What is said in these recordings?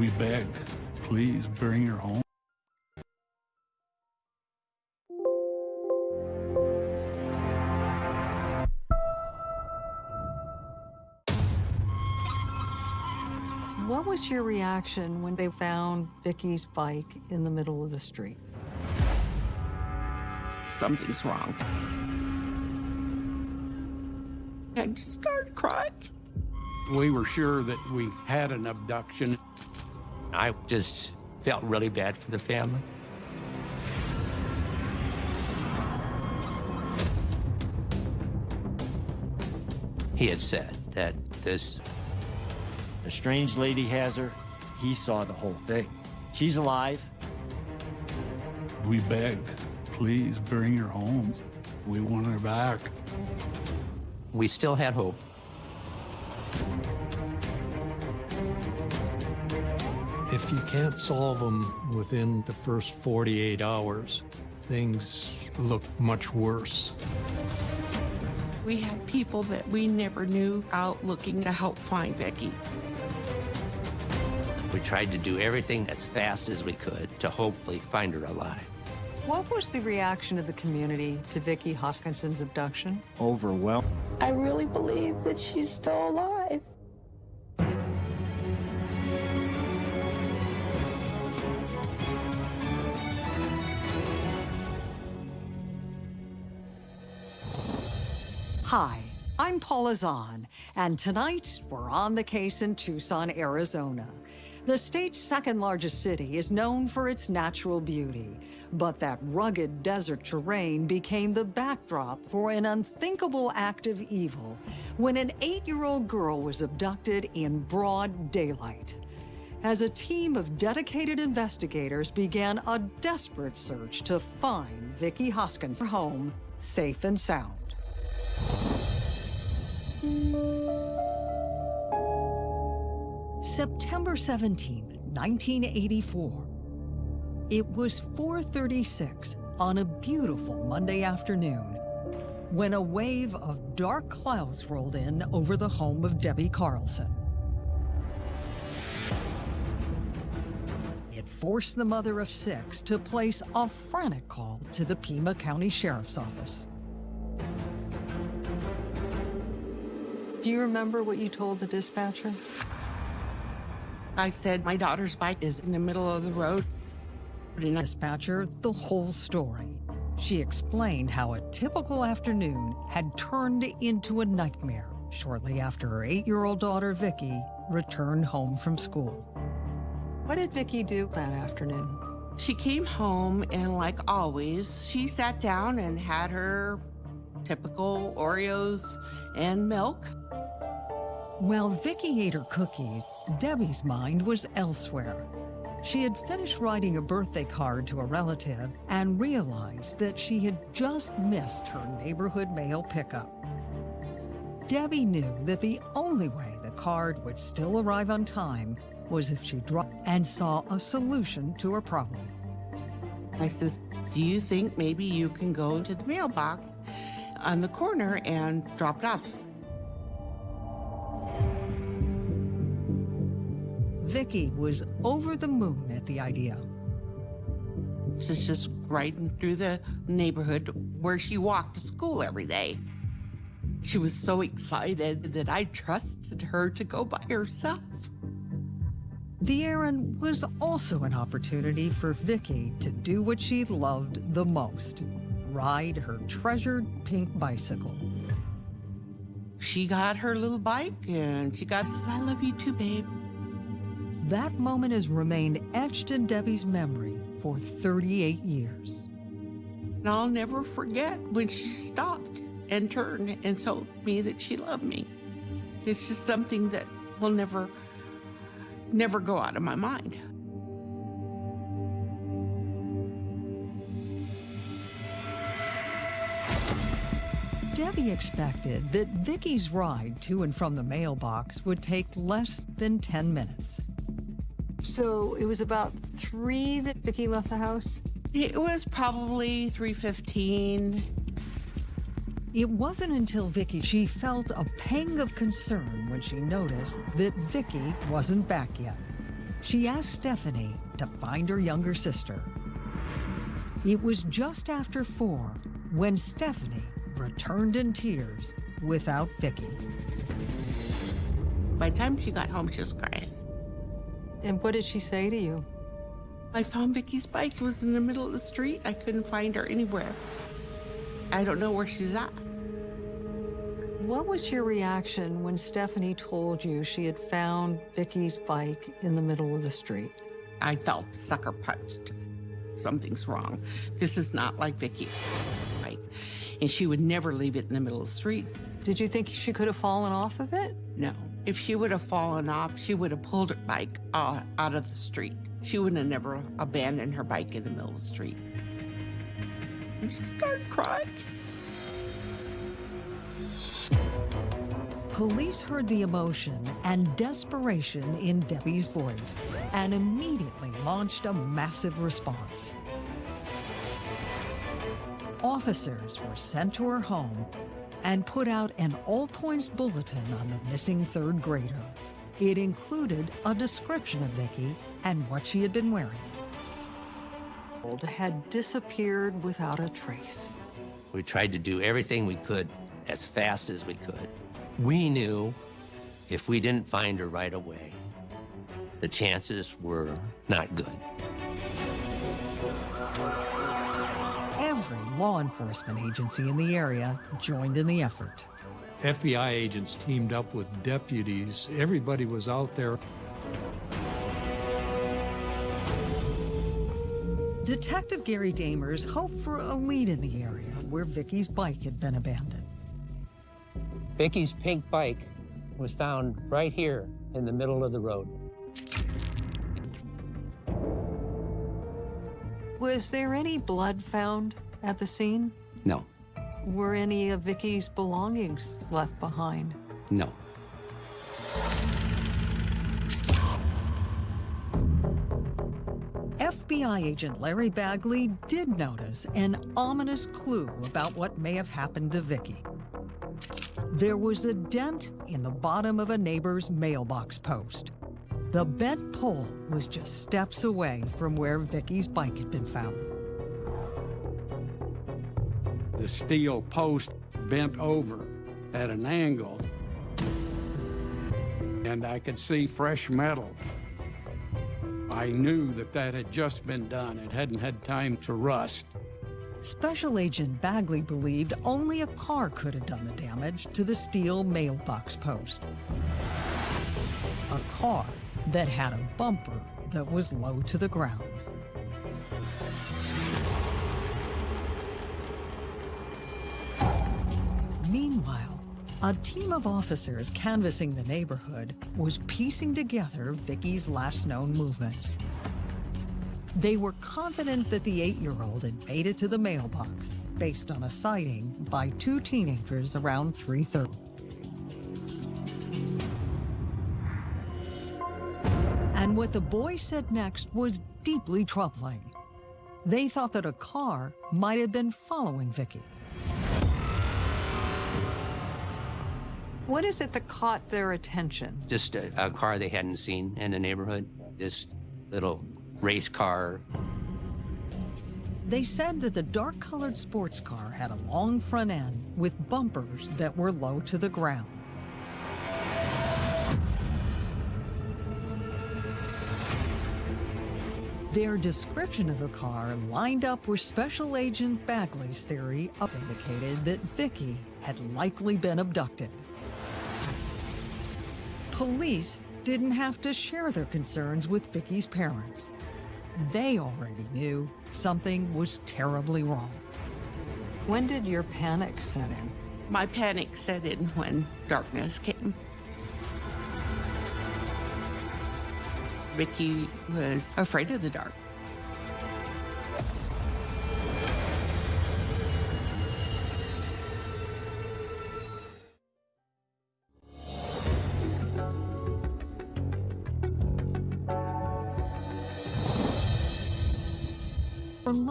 We begged, please bring her home. What was your reaction when they found Vicky's bike in the middle of the street? Something's wrong. I just started crying. We were sure that we had an abduction. I just felt really bad for the family. He had said that this The strange lady has her. He saw the whole thing. She's alive. We begged, please bring her home. We want her back. we still had hope. If you can't solve them within the first 48 hours, things look much worse. We had people that we never knew out looking to help find Becky. We tried to do everything as fast as we could to hopefully find her alive. What was the reaction of the community to Vicky Hoskinson's abduction? Overwhelmed. I really believe that she's still alive. Hi, I'm Paula Zahn, and tonight we're on the case in Tucson, Arizona. The state's second largest city is known for its natural beauty, but that rugged desert terrain became the backdrop for an unthinkable act of evil when an eight-year-old girl was abducted in broad daylight. As a team of dedicated investigators began a desperate search to find Vicky Hoskinson home safe and sound. September 17, 1984. It was 4:36 on a beautiful Monday afternoon when a wave of dark clouds rolled in over the home of Debbie Carlson. It forced the mother of six to place a frantic call to the Pima County Sheriff's Office. Do you remember what you told the dispatcher? I said, my daughter's bike is in the middle of the road. And I Dispatcher the whole story. She explained how a typical afternoon had turned into a nightmare shortly after her eight-year-old daughter Vicky returned home from school. What did Vicky do that afternoon? She came home and like always, she sat down and had her typical Oreos and milk. While Vicky ate her cookies, Debbie's mind was elsewhere. She had finished writing a birthday card to a relative and realized that she had just missed her neighborhood mail pickup. Debbie knew that the only way the card would still arrive on time was if she dropped and saw a solution to her problem. I says, do you think maybe you can go to the mailbox on the corner and drop it off? Vicky was over the moon at the idea. She's just riding through the neighborhood where she walked to school every day. She was so excited that I trusted her to go by herself. The errand was also an opportunity for Vicky to do what she loved the most, ride her treasured pink bicycle. She got her little bike and she got I love you too, babe. That moment has remained etched in Debbie's memory for 38 years. And I'll never forget when she stopped and turned and told me that she loved me. It's just something that will never, never go out of my mind. Debbie expected that Vicky's ride to and from the mailbox would take less than 10 minutes. So it was about three that Vicky left the house? It was probably 315. It wasn't until Vicky she felt a pang of concern when she noticed that Vicky wasn't back yet. she asked Stephanie to find her younger sister. It was just after four when Stephanie returned in tears without Vicky. By the time she got home, she was crying. And what did she say to you? I found Vicky's bike. It was in the middle of the street. I couldn't find her anywhere. I don't know where she's at. What was your reaction when Stephanie told you she had found Vicky's bike in the middle of the street? I felt sucker punched. Something's wrong. This is not like Vicky. Bike. And she would never leave it in the middle of the street. Did you think she could have fallen off of it? No. If she would have fallen off, she would have pulled her bike uh, out of the street. She wouldn't have never abandoned her bike in the middle of the street. I just started crying. Police heard the emotion and desperation in Debbie's voice and immediately launched a massive response. Officers were sent to her home and put out an all points bulletin on the missing third grader. It included a description of Vicky and what she had been wearing. Had disappeared without a trace. We tried to do everything we could as fast as we could. We knew if we didn't find her right away, the chances were not good. Every law enforcement agency in the area joined in the effort. FBI agents teamed up with deputies. Everybody was out there. Detective Gary Damers hoped for a lead in the area where Vicky's bike had been abandoned. Vicky's pink bike was found right here in the middle of the road. Was there any blood found at the scene? No, Were any of Vicky's belongings left behind? no. FBI agent Larry Bagley did notice an ominous clue about what may have happened to Vicky. There was a dent in the bottom of a neighbor's mailbox post. The bent pole was just steps away from where Vicky's bike had been found. The steel post bent over at an angle, and I could see fresh metal. I knew that that had just been done. It hadn't had time to rust. Special Agent Bagley believed only a car could have done the damage to the steel mailbox post. A car that had a bumper that was low to the ground. Meanwhile, a team of officers canvassing the neighborhood was piecing together Vicky's last known movements. They were confident that the eight-year-old had made it to the mailbox based on a sighting by two teenagers around 3.30. And what the boy said next was deeply troubling. They thought that a car might have been following Vicky. What is it that caught their attention? Just a, a car they hadn't seen in the neighborhood. This little race car. They said that the dark-colored sports car had a long front end with bumpers that were low to the ground. Their description of the car lined up with Special Agent Bagley's theory indicated that Vicky had likely been abducted. Police didn't have to share their concerns with Vicky's parents. They already knew something was terribly wrong. When did your panic set in? My panic set in when darkness came. Vicky was afraid of the dark.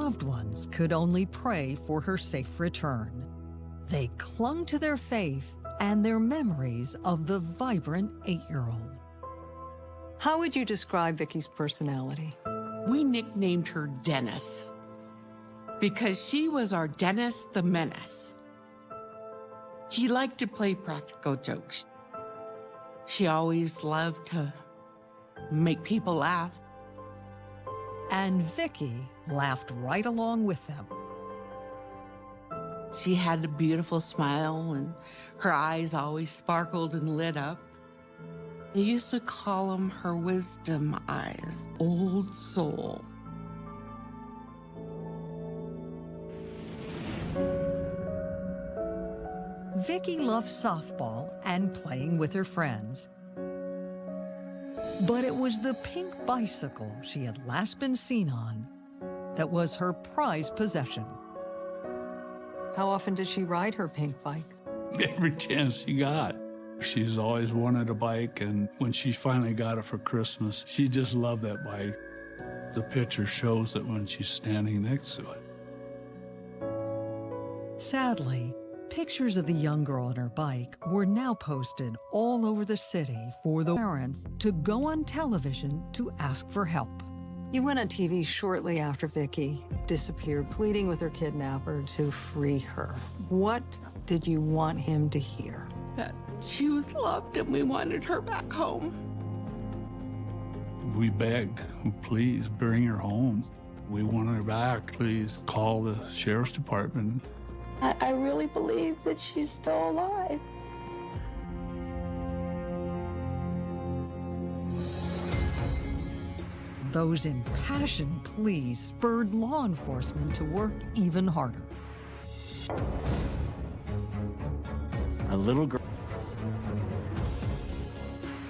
Loved ones could only pray for her safe return. They clung to their faith and their memories of the vibrant eight-year-old. How would you describe Vicky's personality? We nicknamed her Dennis because she was our Dennis the Menace. She liked to play practical jokes. She always loved to make people laugh. And Vicky laughed right along with them. She had a beautiful smile and her eyes always sparkled and lit up. I used to call them her wisdom eyes, old soul. Vicky loved softball and playing with her friends. But it was the pink bicycle she had last been seen on that was her prized possession. How often did she ride her pink bike? Every chance she got. She's always wanted a bike, and when she finally got it for Christmas, she just loved that bike. The picture shows it when she's standing next to it. Sadly, pictures of the young girl on her bike were now posted all over the city for the parents to go on television to ask for help. You went on TV shortly after Vicky disappeared, pleading with her kidnapper to free her. What did you want him to hear? That she was loved and we wanted her back home. We begged, please bring her home. We want her back. Please call the sheriff's department. I, I really believe that she's still alive. Those impassioned pleas spurred law enforcement to work even harder. A little girl.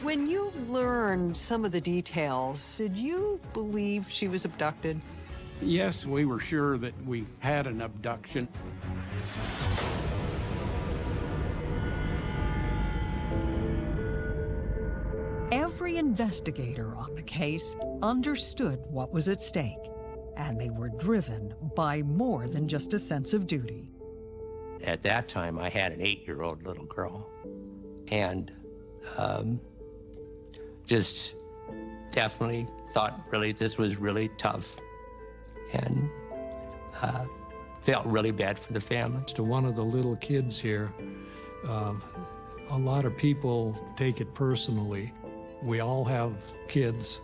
When you learned some of the details, did you believe she was abducted? Yes, we were sure that we had an abduction. Every investigator on the case understood what was at stake, and they were driven by more than just a sense of duty. At that time, I had an eight-year-old little girl, and um, just definitely thought really this was really tough, and uh, felt really bad for the family. To one of the little kids here, um, a lot of people take it personally. We all have kids,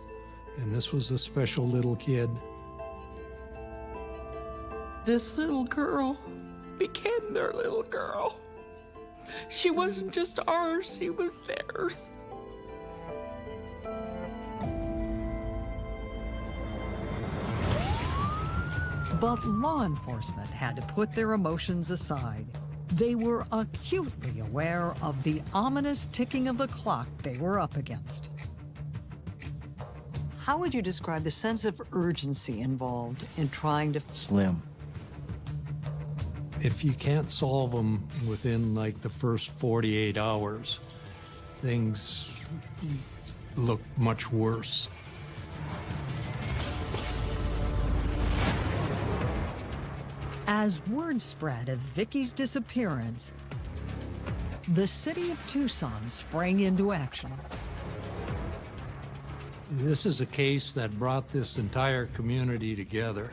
and this was a special little kid. This little girl became their little girl. She wasn't just ours, she was theirs. But law enforcement had to put their emotions aside. They were acutely aware of the ominous ticking of the clock they were up against. How would you describe the sense of urgency involved in trying to Slim. If you can't solve them within like the first 48 hours, things look much worse. As word spread of Vicky's disappearance, the city of Tucson sprang into action. This is a case that brought this entire community together.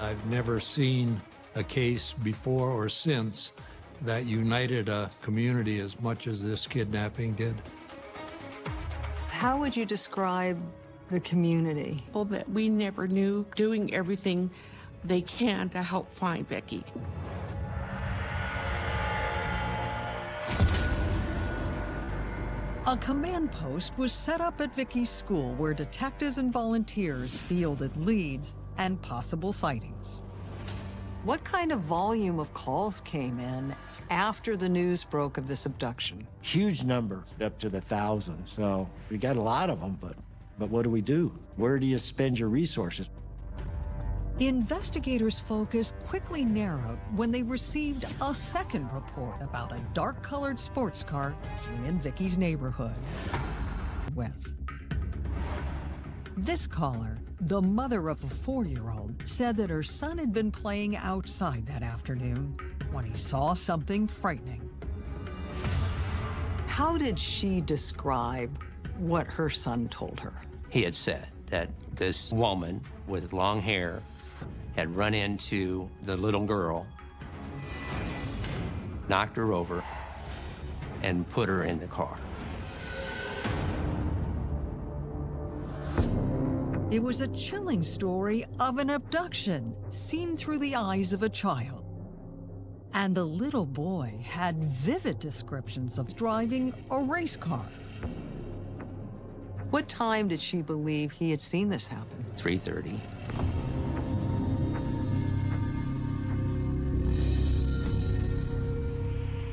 I've never seen a case before or since that united a community as much as this kidnapping did. How would you describe the community? Well, that we never knew doing everything they can to help find Becky. A command post was set up at Vicky's school where detectives and volunteers fielded leads and possible sightings. What kind of volume of calls came in after the news broke of this abduction? Huge number, up to the thousand. So we got a lot of them, but but what do we do? Where do you spend your resources? Investigators' focus quickly narrowed when they received a second report about a dark-colored sports car seen in Vicky's neighborhood. With this caller, the mother of a four-year-old, said that her son had been playing outside that afternoon when he saw something frightening. How did she describe what her son told her. He had said that this woman with long hair had run into the little girl, knocked her over, and put her in the car. It was a chilling story of an abduction seen through the eyes of a child. And the little boy had vivid descriptions of driving a race car. What time did she believe he had seen this happen? 3:30.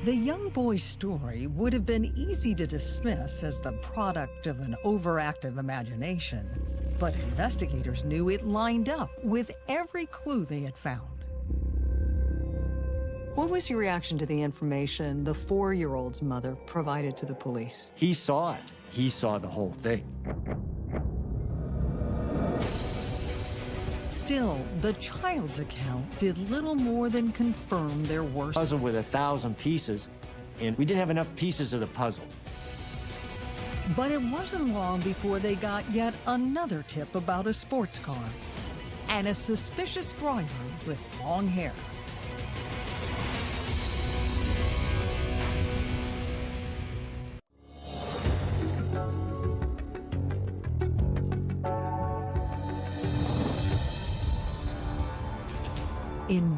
The young boy's story would have been easy to dismiss as the product of an overactive imagination, but investigators knew it lined up with every clue they had found. What was your reaction to the information the four-year-old's mother provided to the police? He saw it. He saw the whole thing. Still, the child's account did little more than confirm their worst. Puzzle with a thousand pieces, and we didn't have enough pieces of the puzzle. But it wasn't long before they got yet another tip about a sports car and a suspicious driver with long hair.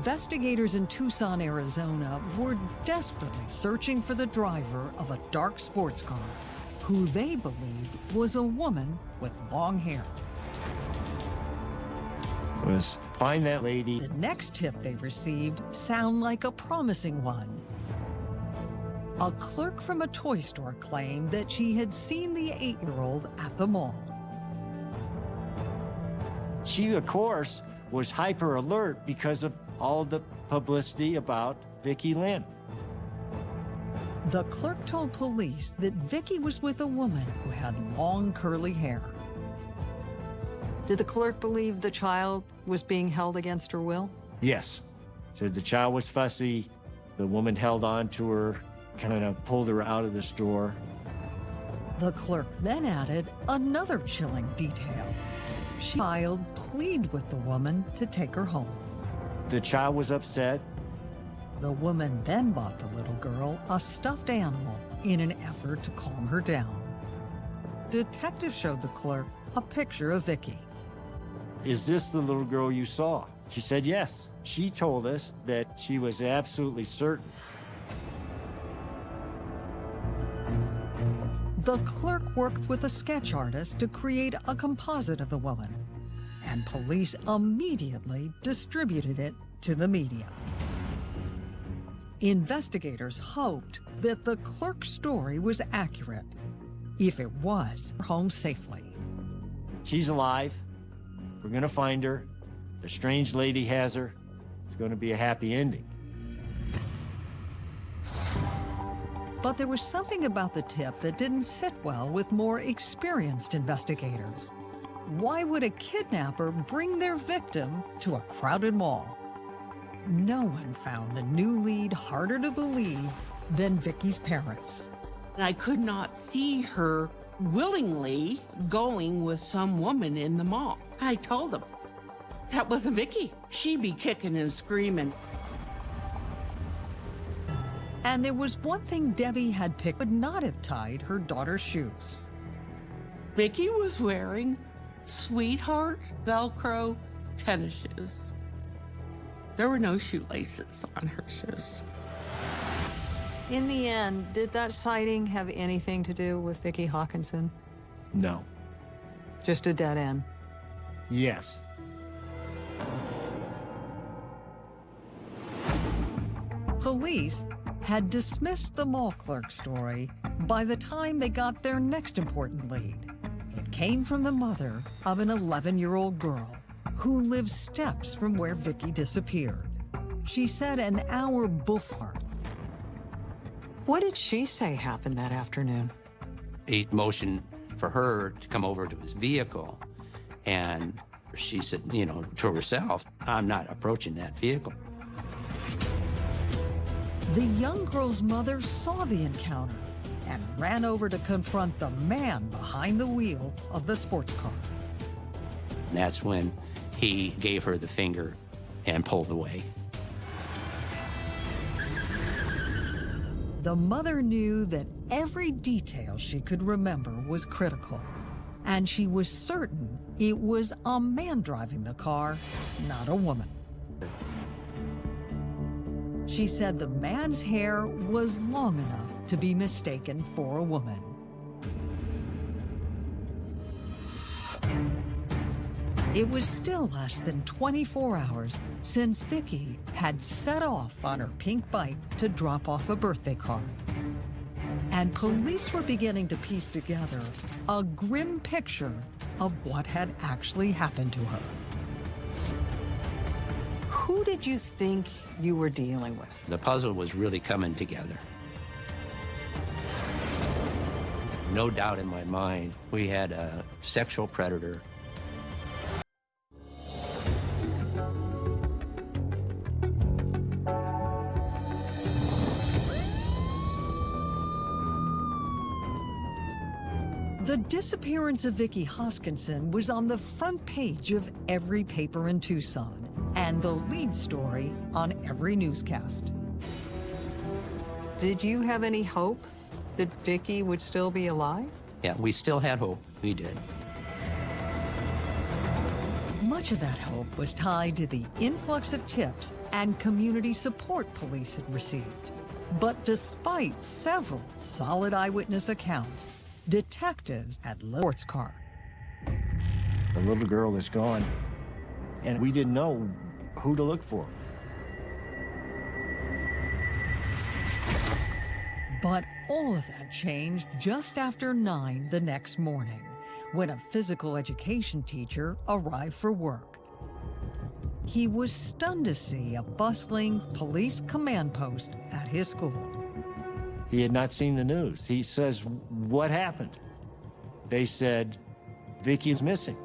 Investigators in Tucson, Arizona were desperately searching for the driver of a dark sports car who they believed was a woman with long hair. Was find that lady. The next tip they received sound like a promising one. A clerk from a toy store claimed that she had seen the eight-year-old at the mall. She, of course, was hyper alert because of all the publicity about Vicki Lynn. The clerk told police that Vicky was with a woman who had long curly hair. Did the clerk believe the child was being held against her will? Yes. Said the child was fussy. The woman held on to her, kind of pulled her out of the store. The clerk then added another chilling detail. She child pleaded with the woman to take her home. The child was upset. The woman then bought the little girl a stuffed animal in an effort to calm her down. Detectives showed the clerk a picture of Vicky. Is this the little girl you saw? She said yes. She told us that she was absolutely certain. The clerk worked with a sketch artist to create a composite of the woman, and police immediately distributed it to the media. Investigators hoped that the clerk's story was accurate. If it was, home safely. She's alive. We're gonna find her. The strange lady has her. It's gonna be a happy ending. But there was something about the tip that didn't sit well with more experienced investigators. Why would a kidnapper bring their victim to a crowded mall? No one found the new lead harder to believe than Vicky's parents. I could not see her willingly going with some woman in the mall. I told them that wasn't Vicky. She'd be kicking and screaming. And there was one thing Debbie had picked would not have tied her daughter's shoes. Vicky was wearing sweetheart Velcro tennis shoes. There were no shoelaces on her shoes. In the end, did that sighting have anything to do with Vicki Hoskinson? No. Just a dead end. Yes. Police had dismissed the mall clerk story by the time they got their next important lead. It came from the mother of an 11-year-old girl who lived steps from where Vicky disappeared. She said an hour before. What did she say happened that afternoon? He motioned for her to come over to his vehicle, and she said, you know, to herself, I'm not approaching that vehicle. The young girl's mother saw the encounter and ran over to confront the man behind the wheel of the sports car. And that's when he gave her the finger and pulled away. The mother knew that every detail she could remember was critical, and she was certain it was a man driving the car, not a woman. She said the man's hair was long enough to be mistaken for a woman. It was still less than 24 hours since Vicky had set off on her pink bike to drop off a birthday card. And police were beginning to piece together a grim picture of what had actually happened to her. Who did you think you were dealing with? The puzzle was really coming together. No doubt in my mind, we had a sexual predator The disappearance of Vicki Hoskinson was on the front page of every paper in Tucson and the lead story on every newscast. Did you have any hope that Vicky would still be alive? Yeah, we still had hope. We did. Much of that hope was tied to the influx of tips and community support police had received. But despite several solid eyewitness accounts, detectives at Sports Car. The little girl is gone, and we didn't know who to look for. But all of that changed just after 9 the next morning, when a physical education teacher arrived for work. He was stunned to see a bustling police command post at his school. He had not seen the news. He says, what happened? They said, Vicky's missing.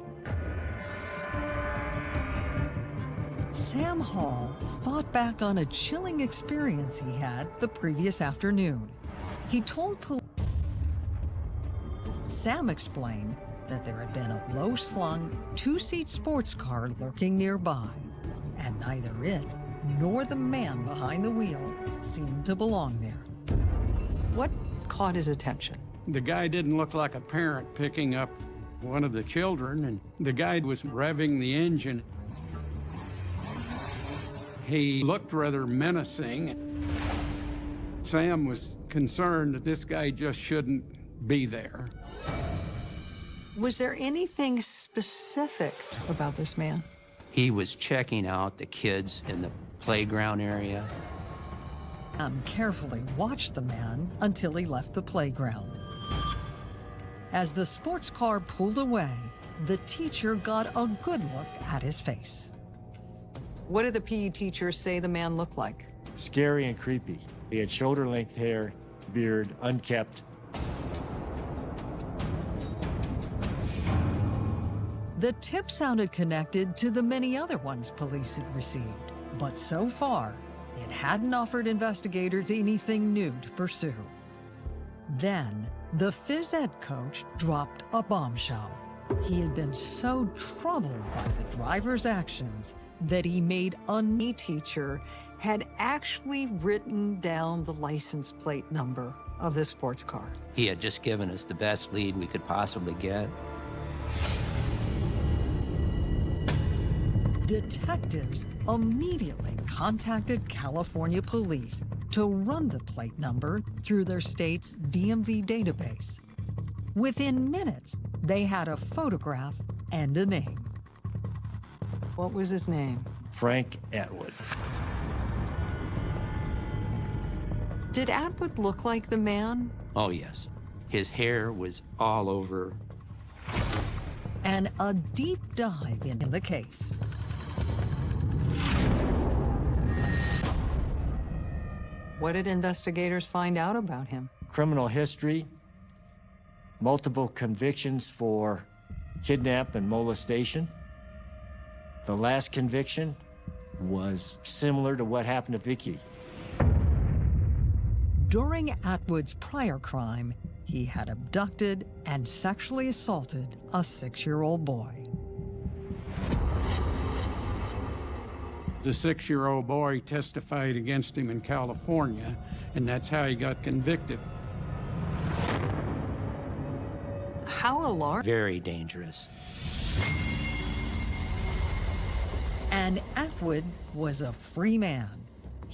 Sam Hall thought back on a chilling experience he had the previous afternoon. He told police. Sam explained that there had been a low-slung, two-seat sports car lurking nearby, and neither it nor the man behind the wheel seemed to belong there. What caught his attention? The guy didn't look like a parent picking up one of the children, and the guy was revving the engine. He looked rather menacing. Sam was concerned that this guy just shouldn't be there. Was there anything specific about this man? He was checking out the kids in the playground area. Sam carefully watched the man until he left the playground. As the sports car pulled away, the teacher got a good look at his face. What did the PE teacher say the man looked like? Scary and creepy. He had shoulder-length hair, beard, unkept. The tip sounded connected to the many other ones police had received, but so far, it hadn't offered investigators anything new to pursue. Then, the phys ed coach dropped a bombshell. He had been so troubled by the driver's actions that he made a knee teacher had actually written down the license plate number of the sports car. He had just given us the best lead we could possibly get. Detectives immediately contacted California police to run the plate number through their state's DMV database. Within minutes, they had a photograph and a name. What was his name? Frank Atwood. Did Atwood look like the man? Oh, yes. His hair was all over. And a deep dive into the case. What did investigators find out about him? Criminal history, multiple convictions for kidnap and molestation. The last conviction was similar to what happened to Vicky. During Atwood's prior crime, he had abducted and sexually assaulted a six-year-old boy. The six-year-old boy testified against him in California, and that's how he got convicted. How alarming. Very dangerous. And Atwood was a free man.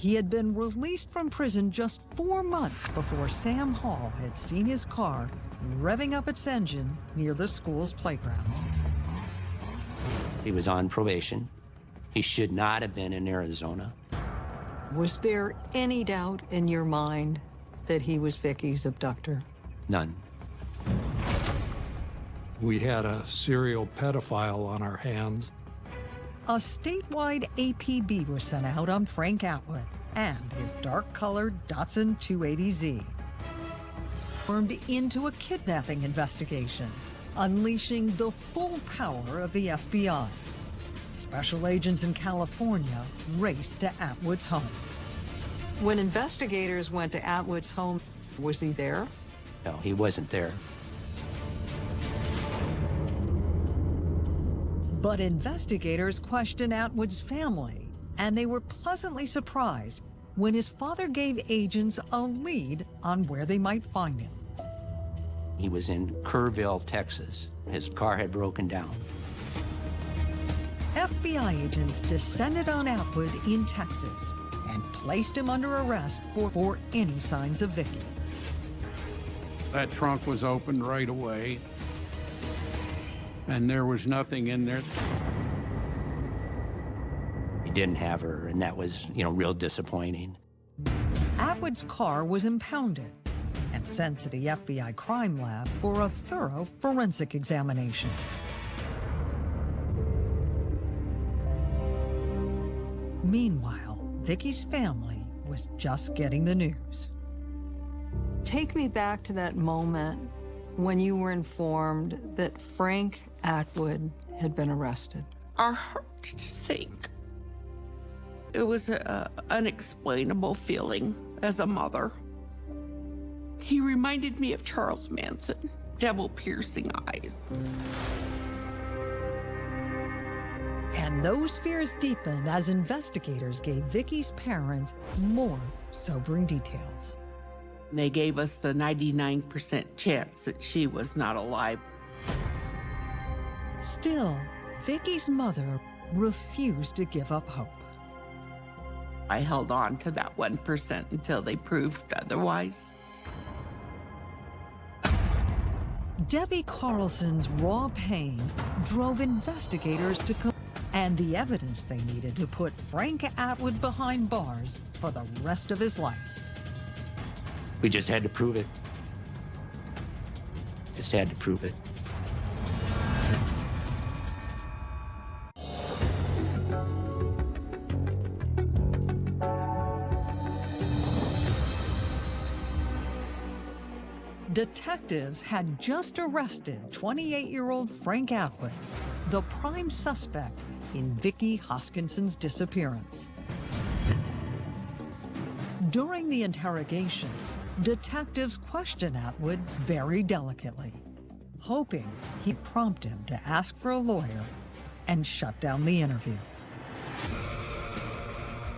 He had been released from prison just four months before Sam Hall had seen his car revving up its engine near the school's playground. He was on probation. He should not have been in Arizona. Was there any doubt in your mind that he was Vicky's abductor? None. We had a serial pedophile on our hands. A statewide APB was sent out on Frank Atwood and his dark-colored Datsun 280Z. Formed into a kidnapping investigation, unleashing the full power of the FBI. Special agents in California raced to Atwood's home. When investigators went to Atwood's home, was he there? No, he wasn't there. But investigators questioned Atwood's family, and they were pleasantly surprised when his father gave agents a lead on where they might find him. He was in Kerrville, Texas. His car had broken down. FBI agents descended on Atwood in Texas and placed him under arrest for, for any signs of Vicky. That trunk was opened right away, and there was nothing in there. He didn't have her, and that was, you know, real disappointing. Atwood's car was impounded and sent to the FBI crime lab for a thorough forensic examination. Meanwhile, Vicky's family was just getting the news. Take me back to that moment when you were informed that Frank Atwood had been arrested. Our hearts sank. It was an unexplainable feeling as a mother. He reminded me of Charles Manson, devil piercing eyes. And those fears deepened as investigators gave Vicky's parents more sobering details. They gave us the 99% chance that she was not alive. Still, Vicky's mother refused to give up hope. I held on to that 1% until they proved otherwise. Debbie Carlson's raw pain drove investigators to co- and the evidence they needed to put Frank Atwood behind bars for the rest of his life. We just had to prove it. Just had to prove it. Detectives had just arrested 28-year-old Frank Atwood, the prime suspect in Vicky Hoskinson's disappearance. During the interrogation, detectives questioned Atwood very delicately, hoping he'd prompt him to ask for a lawyer and shut down the interview.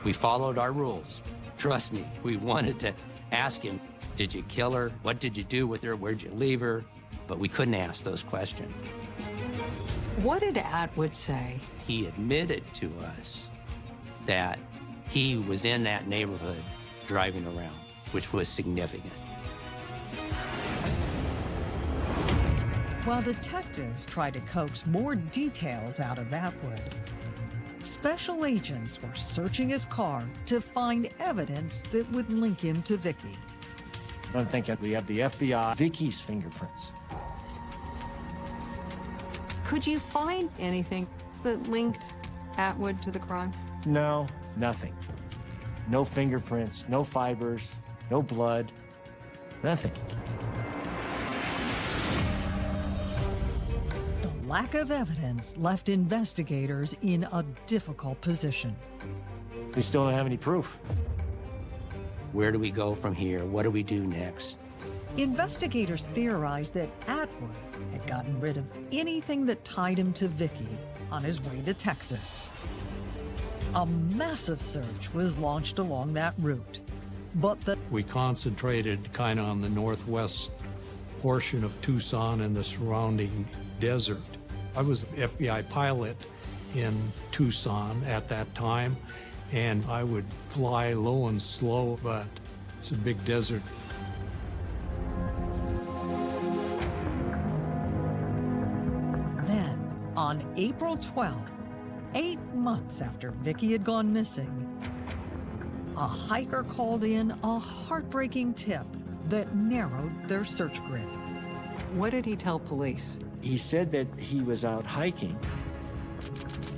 We followed our rules. Trust me, we wanted to ask him, did you kill her? What did you do with her? Where'd you leave her? But we couldn't ask those questions. What did Atwood say? He admitted to us that he was in that neighborhood driving around, which was significant. While detectives tried to coax more details out of Atwood, special agents were searching his car to find evidence that would link him to Vicky. I'm thinking we have the FBI, Vicky's fingerprints. Could you find anything that linked Atwood to the crime? No, nothing. No fingerprints, no fibers, no blood, nothing. The lack of evidence left investigators in a difficult position. We still don't have any proof. Where do we go from here? What do we do next? Investigators theorized that Atwood had gotten rid of anything that tied him to Vicky on his way to Texas. A massive search was launched along that route, but the We concentrated kind of on the northwest portion of Tucson and the surrounding desert. I was the FBI pilot in Tucson at that time, and I would fly low and slow, but it's a big desert. Then, on April 12th, eight months after Vicky had gone missing, a hiker called in a heartbreaking tip that narrowed their search grid. What did he tell police? He said that he was out hiking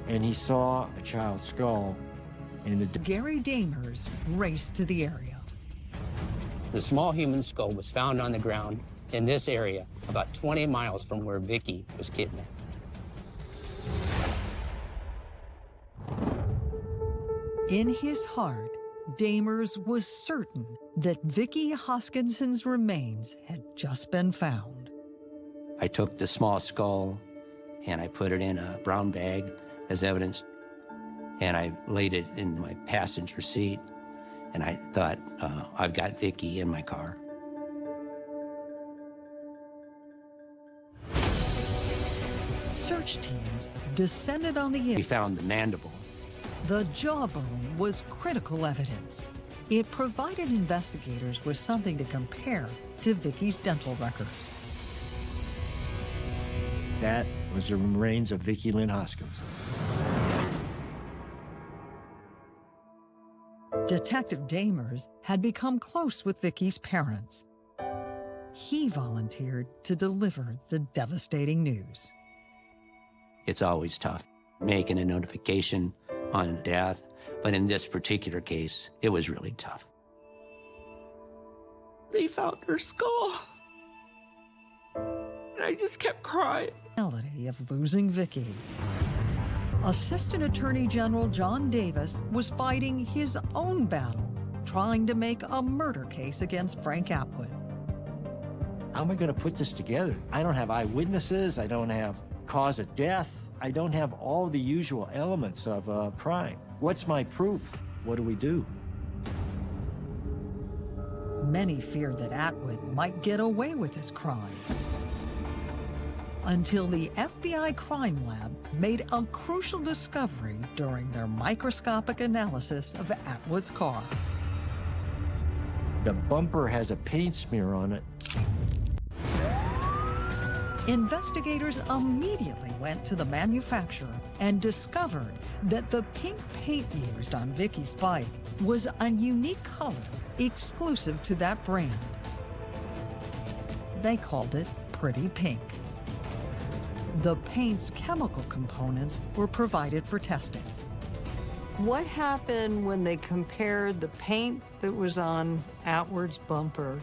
and he saw a child's skull in the Gary Damers raced to the area. The small human skull was found on the ground in this area, about 20 miles from where Vicky was kidnapped. In his heart, Damers was certain that Vicky Hoskinson's remains had just been found. I took the small skull and I put it in a brown bag as evidence, and I laid it in my passenger seat. And I thought, uh, I've got Vicky in my car. Search teams descended on the We found the mandible. The jawbone was critical evidence. It provided investigators with something to compare to Vicky's dental records. That was the remains of Vicky Lynn Hoskinson. Detective Damers had become close with Vicky's parents. He volunteered to deliver the devastating news. It's always tough making a notification on death, but in this particular case, it was really tough. They found her skull. And I just kept crying. reality of losing Vicky. Assistant Attorney General John Davis was fighting his own battle, trying to make a murder case against Frank Atwood. How am I going to put this together? I don't have eyewitnesses. I don't have cause of death. I don't have all the usual elements of a crime. What's my proof? What do we do? Many feared that Atwood might get away with his crime. Until the FBI Crime Lab made a crucial discovery during their microscopic analysis of Atwood's car. The bumper has a paint smear on it. Investigators immediately went to the manufacturer and discovered that the pink paint used on Vicky's bike was a unique color exclusive to that brand. They called it Pretty Pink. The paint's chemical components were provided for testing. What happened when they compared the paint that was on Atwood's bumper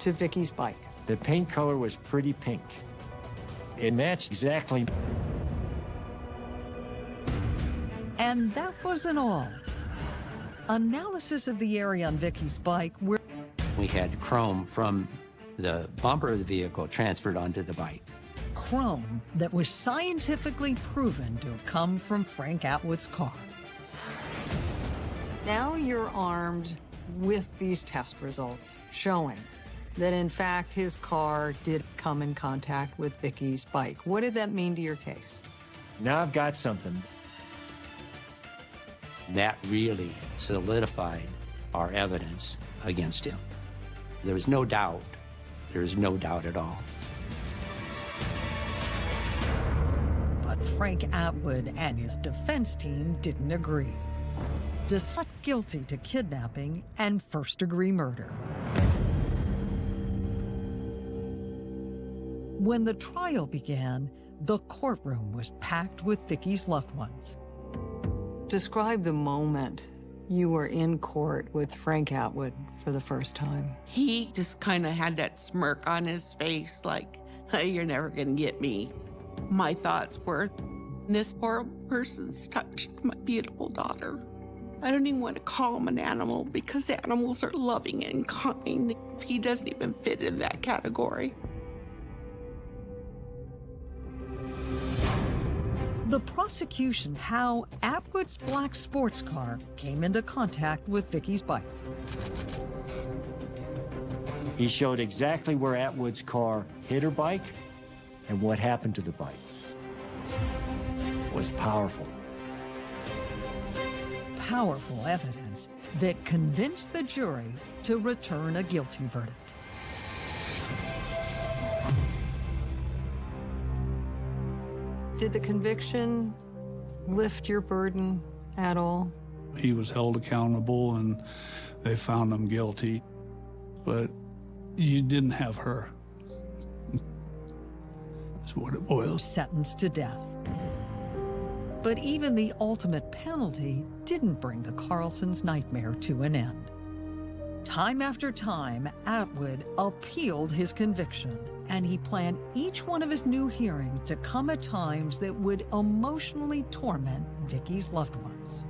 to Vicky's bike? The paint color was pretty pink. It matched exactly. And that wasn't all. Analysis of the area on Vicky's bike where We had chrome from the bumper of the vehicle transferred onto the bike. Chrome that was scientifically proven to have come from Frank Atwood's car. Now you're armed with these test results showing that in fact his car did come in contact with Vicky's bike. What did that mean to your case? Now I've got something. That really solidified our evidence against him. There was no doubt. There is no doubt at all. Frank Atwood and his defense team didn't agree. Decided guilty to kidnapping and first degree murder. When the trial began, the courtroom was packed with Vicky's loved ones. Describe the moment you were in court with Frank Atwood for the first time. He just kind of had that smirk on his face, like, "Hey, you're never going to get me. My thoughts were, this horrible person's touched my beautiful daughter. I don't even want to call him an animal because animals are loving and kind. He doesn't even fit in that category. The prosecution how Atwood's black sports car came into contact with Vicky's bike. He showed exactly where Atwood's car hit her bike and what happened to the bike. Was powerful. Powerful evidence that convinced the jury to return a guilty verdict. Did the conviction lift your burden at all? He was held accountable and they found him guilty. But you didn't have her. That's what it boils. Sentenced to death. But even the ultimate penalty didn't bring the Carlsons' nightmare to an end. Time after time, Atwood appealed his conviction, and he planned each one of his new hearings to come at times that would emotionally torment Vicky's loved ones.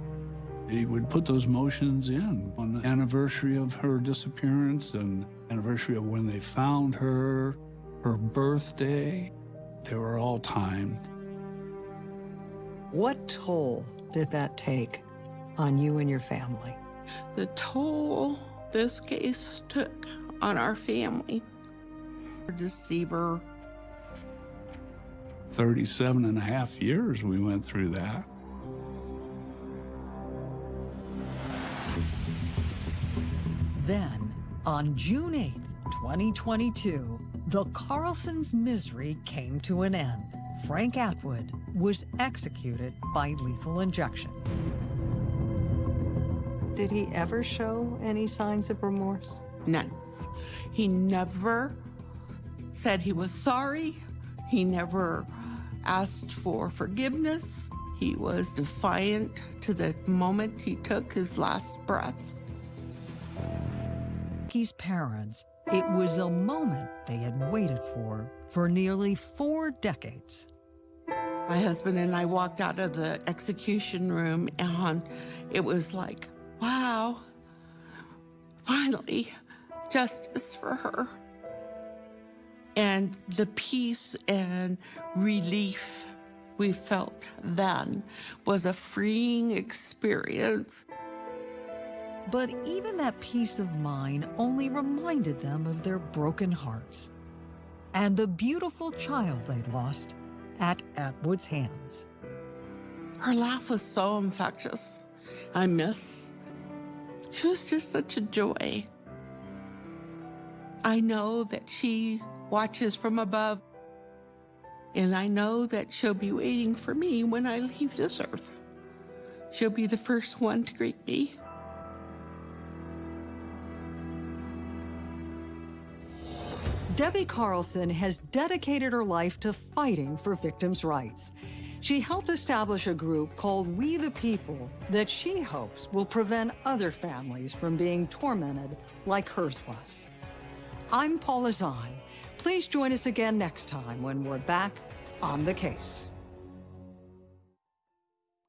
He would put those motions in on the anniversary of her disappearance and anniversary of when they found her, her birthday. They were all timed. What toll did that take on you and your family? The toll this case took on our family. Deceiver. 37 and a half years we went through that. Then, on June 8th, 2022, the Carlsons' misery came to an end. Frank Atwood was executed by lethal injection. Did he ever show any signs of remorse? None. He never said he was sorry. He never asked for forgiveness. He was defiant to the moment he took his last breath. Vicky's parents, it was a moment they had waited for for nearly four decades. My husband and I walked out of the execution room and it was like, wow, finally, justice for her. And the peace and relief we felt then was a freeing experience. But even that peace of mind only reminded them of their broken hearts and the beautiful child they lost at Atwood's hands. Her laugh was so infectious. I miss. She was just such a joy. I know that she watches from above, and I know that she'll be waiting for me when I leave this earth. She'll be the first one to greet me. Debbie Carlson has dedicated her life to fighting for victims' rights. She helped establish a group called We the People that she hopes will prevent other families from being tormented like hers was. I'm Paula Zahn. Please join us again next time when we're back on the case.